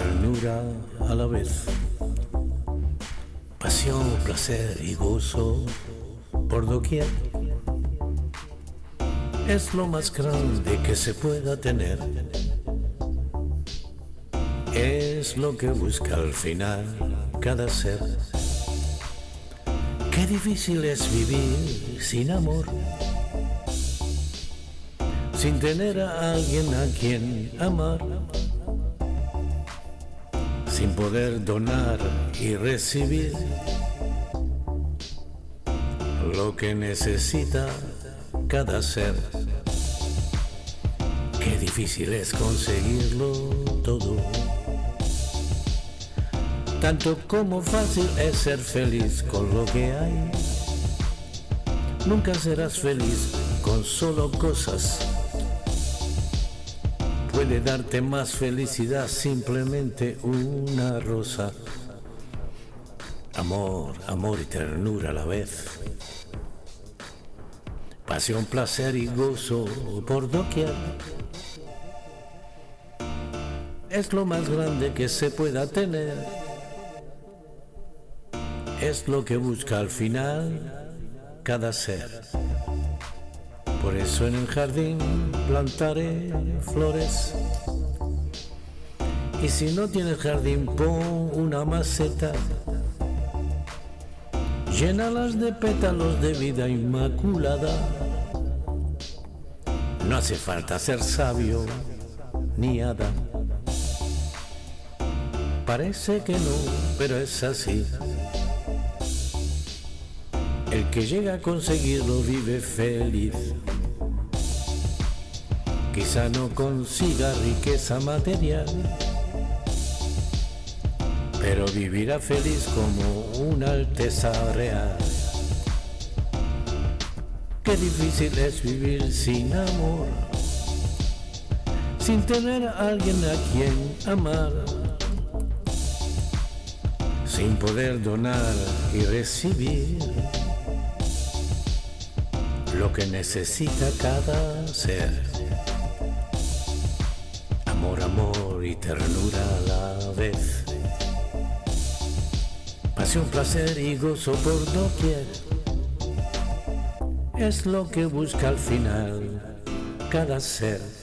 a la vez. Pasión, placer y gozo por doquier. Es lo más grande que se pueda tener. Es lo que busca al final cada ser. Qué difícil es vivir sin amor sin tener a alguien a quien amar, sin poder donar y recibir lo que necesita cada ser. Qué difícil es conseguirlo todo. Tanto como fácil es ser feliz con lo que hay. Nunca serás feliz con solo cosas puede darte más felicidad simplemente una rosa. Amor, amor y ternura a la vez. Pasión, placer y gozo por doquier. Es lo más grande que se pueda tener. Es lo que busca al final cada ser. Por eso en el jardín plantaré flores. Y si no tienes jardín, pon una maceta. Llénalas de pétalos de vida inmaculada. No hace falta ser sabio ni hada. Parece que no, pero es así. El que llega a conseguirlo vive feliz. Quizá no consiga riqueza material, pero vivirá feliz como una alteza real. Qué difícil es vivir sin amor, sin tener a alguien a quien amar, sin poder donar y recibir lo que necesita cada ser ternura a la vez. Pasión, placer y gozo por doquier. Es lo que busca al final cada ser.